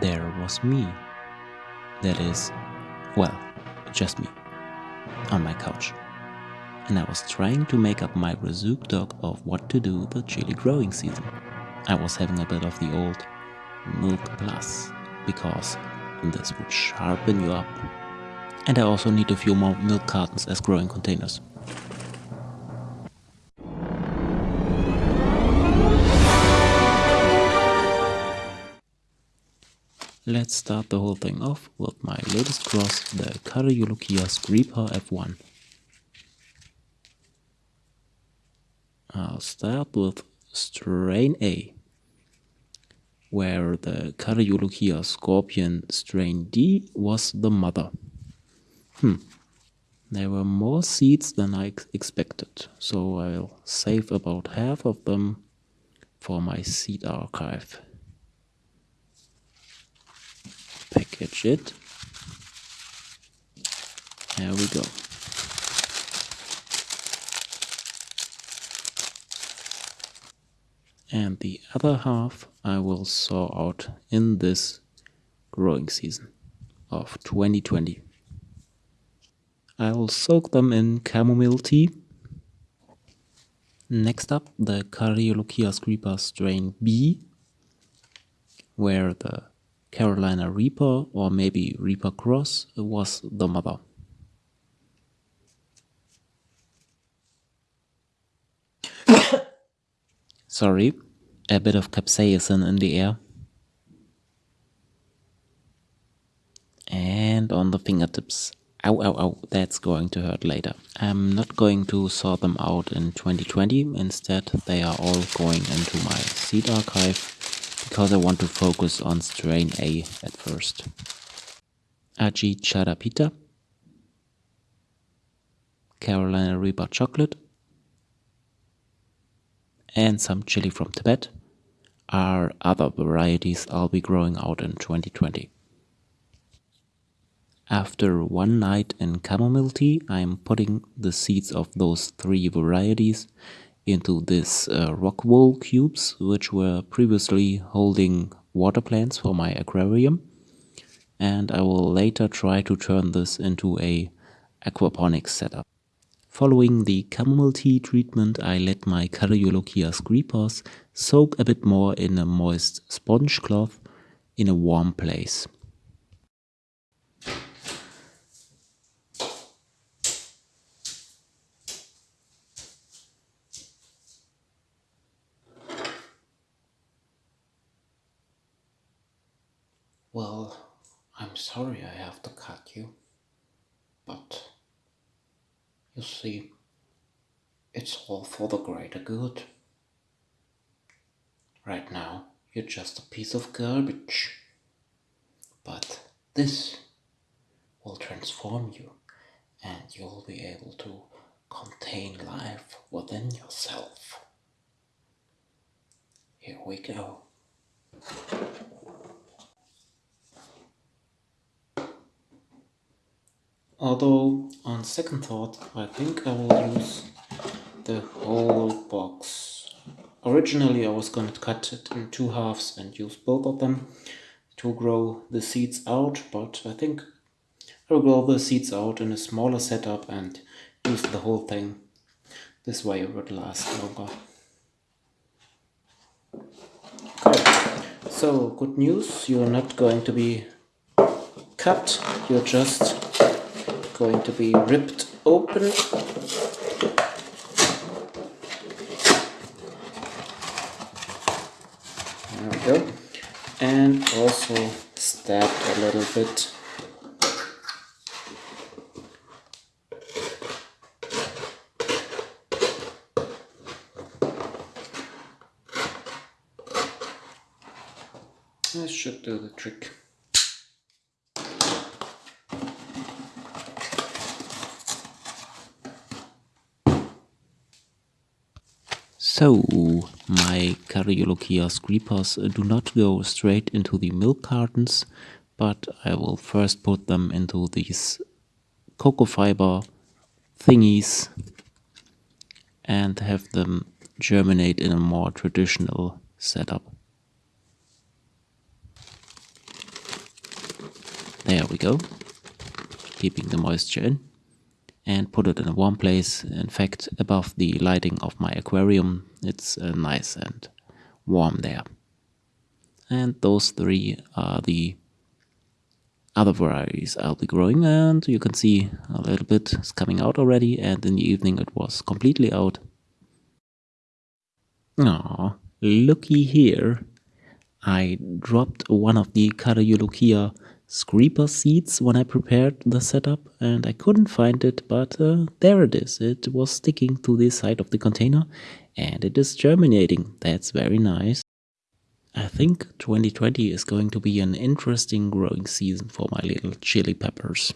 there was me. That is, well, just me, on my couch. And I was trying to make up my rassoodock of what to do the chili growing season. I was having a bit of the old Milk Plus, because this would sharpen you up. And I also need a few more milk cartons as growing containers. Let's start the whole thing off with my latest cross, the Cariolochia Reaper F1. I'll start with strain A, where the Cariolochia Scorpion strain D was the mother. Hmm, there were more seeds than I expected, so I'll save about half of them for my seed archive. Package it. There we go. And the other half I will saw out in this growing season of 2020. I will soak them in chamomile tea. Next up, the Cariolochia scripa strain B, where the Carolina Reaper or maybe Reaper Cross was the mother. Sorry, a bit of capsaicin in the air. And on the fingertips. Ow, ow, ow, that's going to hurt later. I'm not going to sort them out in 2020. Instead, they are all going into my seed archive because I want to focus on strain A at first. Aji Charapita, Carolina Reaper Chocolate, and some chili from Tibet are other varieties I'll be growing out in 2020. After one night in chamomile tea, I'm putting the seeds of those three varieties into this uh, rock wool cubes which were previously holding water plants for my aquarium and I will later try to turn this into a aquaponics setup. Following the chamomile tea treatment I let my Cariolochia creepers soak a bit more in a moist sponge cloth in a warm place. Well, I'm sorry I have to cut you, but you see, it's all for the greater good. Right now, you're just a piece of garbage. But this will transform you and you'll be able to contain life within yourself. Here we go. Although, on second thought, I think I will use the whole box. Originally I was going to cut it in two halves and use both of them to grow the seeds out, but I think I will grow the seeds out in a smaller setup and use the whole thing. This way it would last longer. Okay. So, good news, you're not going to be cut, you're just going to be ripped open. There we go. And also stabbed a little bit. This should do the trick. So, my Cariolochia creepers do not go straight into the milk cartons, but I will first put them into these cocoa fiber thingies and have them germinate in a more traditional setup. There we go. Keeping the moisture in. And put it in a warm place. In fact, above the lighting of my aquarium, it's uh, nice and warm there. And those three are the other varieties I'll be growing and you can see a little bit is coming out already and in the evening it was completely out. Aw, looky here. I dropped one of the Caraeolochia Screeper seeds when I prepared the setup and I couldn't find it but uh, there it is. It was sticking to the side of the container and it is germinating. That's very nice. I think 2020 is going to be an interesting growing season for my little chili peppers.